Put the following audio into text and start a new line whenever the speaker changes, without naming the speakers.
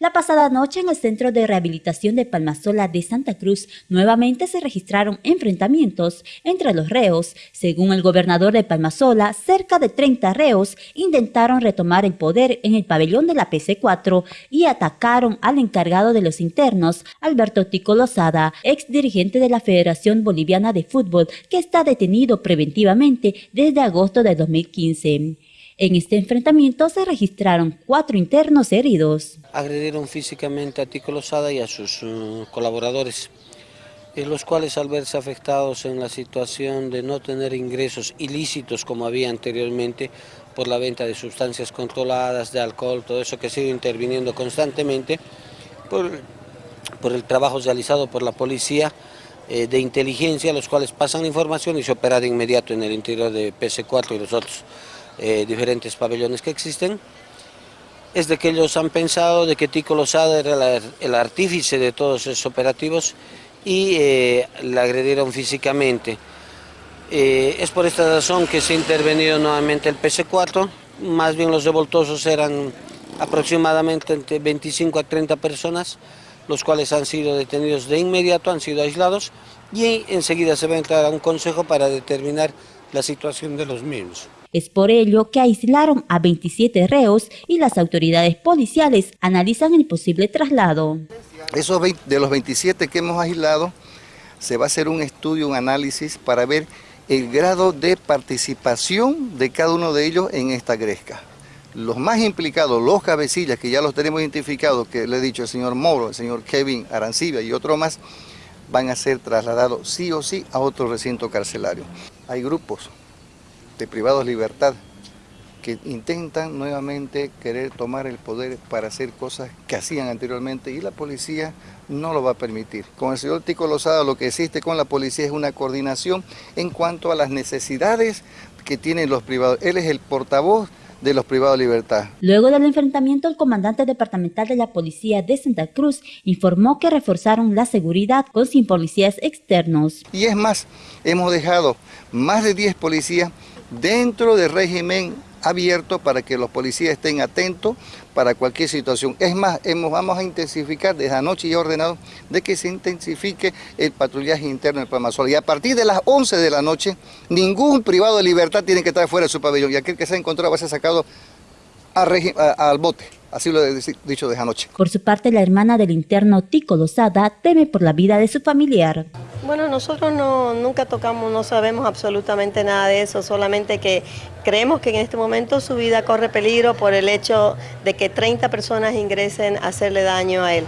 La pasada noche en el Centro de Rehabilitación de Palmasola de Santa Cruz nuevamente se registraron enfrentamientos entre los reos. Según el gobernador de Palmasola, cerca de 30 reos intentaron retomar el poder en el pabellón de la PC4 y atacaron al encargado de los internos, Alberto Tico Lozada, ex dirigente de la Federación Boliviana de Fútbol, que está detenido preventivamente desde agosto de 2015. En este enfrentamiento se registraron cuatro internos heridos.
Agredieron físicamente a Tico Lozada y a sus uh, colaboradores, en los cuales al verse afectados en la situación de no tener ingresos ilícitos como había anteriormente por la venta de sustancias controladas, de alcohol, todo eso que sigue interviniendo constantemente, por, por el trabajo realizado por la policía, eh, de inteligencia, los cuales pasan la información y se opera de inmediato en el interior de PC4 y los otros eh, diferentes pabellones que existen, es de que ellos han pensado de que Tico Lozada era el artífice de todos esos operativos y eh, la agredieron físicamente. Eh, es por esta razón que se ha intervenido nuevamente el PC4, más bien los revoltosos eran aproximadamente entre 25 a 30 personas, los cuales han sido detenidos de inmediato, han sido aislados y enseguida se va a entrar a un consejo para determinar la situación de los mismos.
Es por ello que aislaron a 27 reos y las autoridades policiales analizan el posible traslado.
Esos de los 27 que hemos aislado, se va a hacer un estudio, un análisis para ver el grado de participación de cada uno de ellos en esta gresca. Los más implicados, los cabecillas, que ya los tenemos identificados, que le he dicho el señor Moro, el señor Kevin Arancibia y otro más, van a ser trasladados sí o sí a otro recinto carcelario. Hay grupos de privados libertad que intentan nuevamente querer tomar el poder para hacer cosas que hacían anteriormente y la policía no lo va a permitir. Con el señor Tico Lozada lo que existe con la policía es una coordinación en cuanto a las necesidades que tienen los privados. Él es el portavoz de los privados de libertad.
Luego del enfrentamiento, el comandante departamental de la Policía de Santa Cruz informó que reforzaron la seguridad con 100 policías externos.
Y es más, hemos dejado más de 10 policías dentro del régimen abierto para que los policías estén atentos para cualquier situación. Es más, hemos, vamos a intensificar desde anoche ya ordenado de que se intensifique el patrullaje interno del Palmasol. Y a partir de las 11 de la noche, ningún privado de libertad tiene que estar fuera de su pabellón. Y aquel que se ha encontrado va a ser sacado al bote. Así lo he dicho desde anoche.
Por su parte, la hermana del interno Tico Lozada teme por la vida de su familiar.
Bueno, nosotros no, nunca tocamos, no sabemos absolutamente nada de eso, solamente que creemos que en este momento su vida corre peligro por el hecho de que 30 personas ingresen a hacerle daño a él.